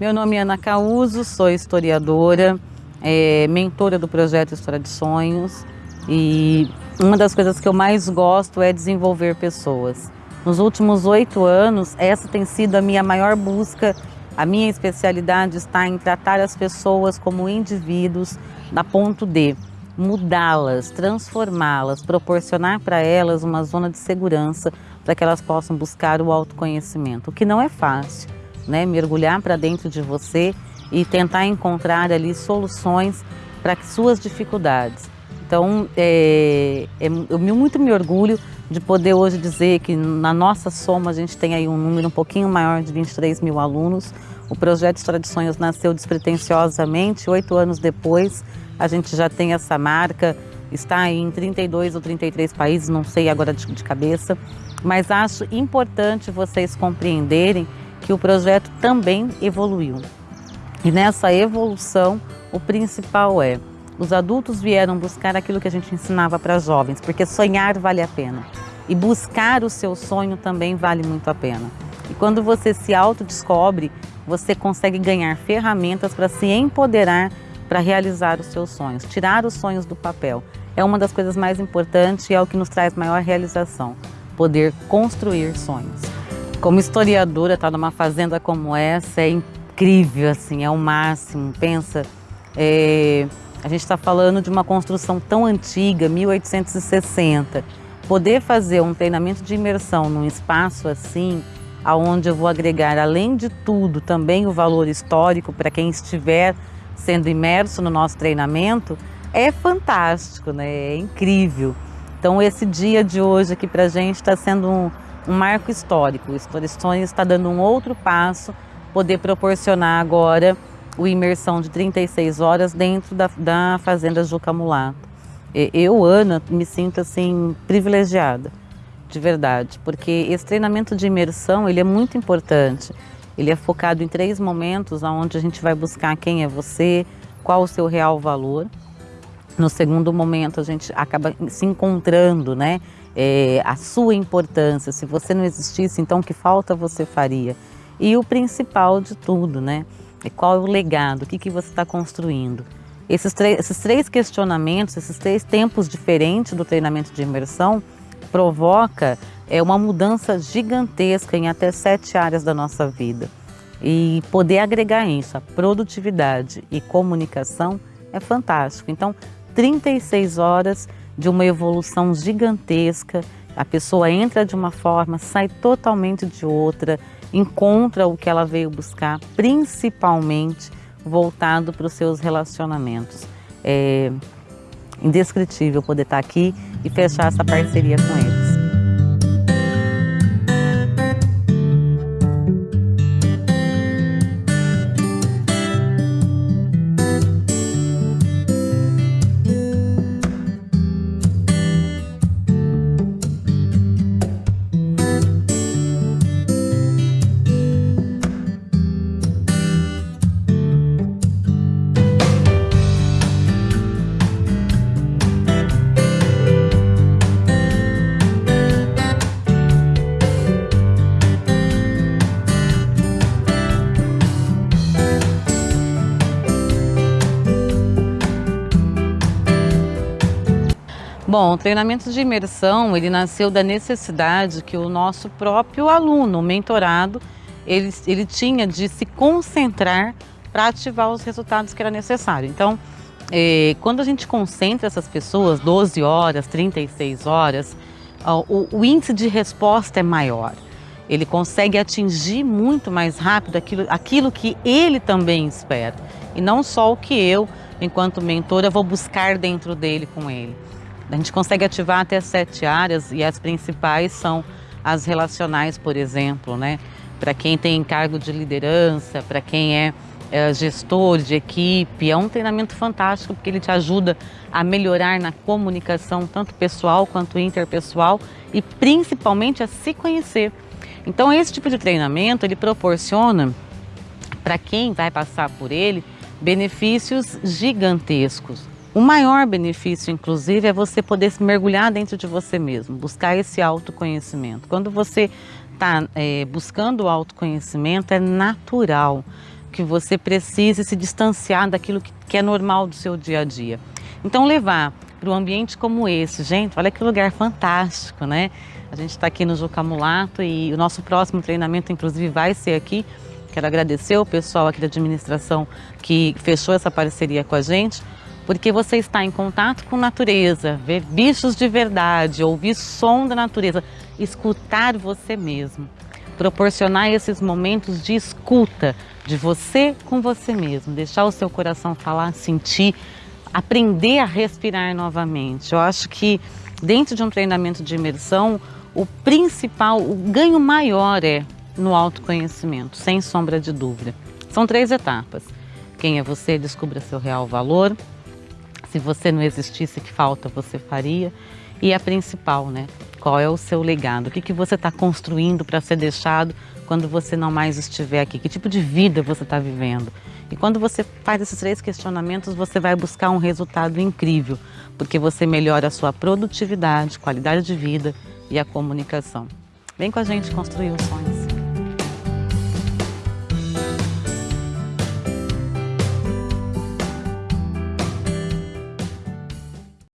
Meu nome é Ana Causo, sou historiadora, é, mentora do projeto História de Sonhos e uma das coisas que eu mais gosto é desenvolver pessoas. Nos últimos oito anos, essa tem sido a minha maior busca. A minha especialidade está em tratar as pessoas como indivíduos da ponto de mudá-las, transformá-las, proporcionar para elas uma zona de segurança para que elas possam buscar o autoconhecimento, o que não é fácil, né? Mergulhar para dentro de você e tentar encontrar ali soluções para suas dificuldades. Então, é, é, eu muito me orgulho de poder hoje dizer que na nossa soma a gente tem aí um número um pouquinho maior de 23 mil alunos. O projeto História de Sonhos nasceu despretensiosamente, oito anos depois a gente já tem essa marca, está em 32 ou 33 países, não sei agora de, de cabeça, mas acho importante vocês compreenderem que o projeto também evoluiu. E nessa evolução, o principal é os adultos vieram buscar aquilo que a gente ensinava para jovens, porque sonhar vale a pena. E buscar o seu sonho também vale muito a pena. E quando você se autodescobre, você consegue ganhar ferramentas para se empoderar para realizar os seus sonhos, tirar os sonhos do papel. É uma das coisas mais importantes e é o que nos traz maior realização, poder construir sonhos. Como historiadora, estar tá numa fazenda como essa é incrível, assim, é o máximo. Pensa, é, a gente está falando de uma construção tão antiga, 1860. Poder fazer um treinamento de imersão num espaço assim, aonde eu vou agregar, além de tudo, também o valor histórico para quem estiver sendo imerso no nosso treinamento, é fantástico, né? é incrível. Então esse dia de hoje aqui para a gente está sendo um, um, marco histórico. O Story está dando um outro passo, poder proporcionar agora o imersão de 36 horas dentro da, da Fazenda Juca Mulato. Eu, Ana, me sinto assim privilegiada, de verdade, porque esse treinamento de imersão ele é muito importante. Ele é focado em três momentos, onde a gente vai buscar quem é você, qual o seu real valor. No segundo momento, a gente acaba se encontrando, né? É, a sua importância. Se você não existisse, então que falta você faria? E o principal de tudo, né? É qual é o legado, o que, que você está construindo. Esses, esses três questionamentos, esses três tempos diferentes do treinamento de imersão, provoca é, uma mudança gigantesca em até sete áreas da nossa vida. E poder agregar isso, a produtividade e comunicação, é fantástico. Então, 36 horas de uma evolução gigantesca, a pessoa entra de uma forma, sai totalmente de outra, encontra o que ela veio buscar, principalmente voltado para os seus relacionamentos. É indescritível poder estar aqui e fechar essa parceria com eles. Bom, o treinamento de imersão, ele nasceu da necessidade que o nosso próprio aluno, o mentorado, ele, ele tinha de se concentrar para ativar os resultados que era necessário. Então, eh, quando a gente concentra essas pessoas, 12 horas, 36 horas, o, o índice de resposta é maior. Ele consegue atingir muito mais rápido aquilo, aquilo que ele também espera. E não só o que eu, enquanto mentora, vou buscar dentro dele com ele. A gente consegue ativar até sete áreas e as principais são as relacionais, por exemplo, né? Para quem tem cargo de liderança, para quem é, é gestor de equipe, é um treinamento fantástico porque ele te ajuda a melhorar na comunicação, tanto pessoal quanto interpessoal e principalmente a se conhecer. Então esse tipo de treinamento ele proporciona para quem vai passar por ele benefícios gigantescos. O maior benefício, inclusive, é você poder se mergulhar dentro de você mesmo, buscar esse autoconhecimento. Quando você está é, buscando o autoconhecimento, é natural que você precise se distanciar daquilo que é normal do seu dia a dia. Então levar para um ambiente como esse, gente, olha que lugar fantástico, né? A gente está aqui no Juca Mulato e o nosso próximo treinamento, inclusive, vai ser aqui. Quero agradecer o pessoal aqui da administração que fechou essa parceria com a gente, porque você está em contato com natureza, ver bichos de verdade, ouvir som da natureza, escutar você mesmo proporcionar esses momentos de escuta de você com você mesmo, deixar o seu coração falar, sentir, aprender a respirar novamente. Eu acho que dentro de um treinamento de imersão, o principal, o ganho maior é no autoconhecimento, sem sombra de dúvida. São três etapas. Quem é você, descubra seu real valor. Se você não existisse, que falta você faria? E a principal, né? Qual é o seu legado? O que, que você está construindo para ser deixado quando você não mais estiver aqui? Que tipo de vida você está vivendo? E quando você faz esses três questionamentos, você vai buscar um resultado incrível, porque você melhora a sua produtividade, qualidade de vida e a comunicação. Vem com a gente construir os sonhos.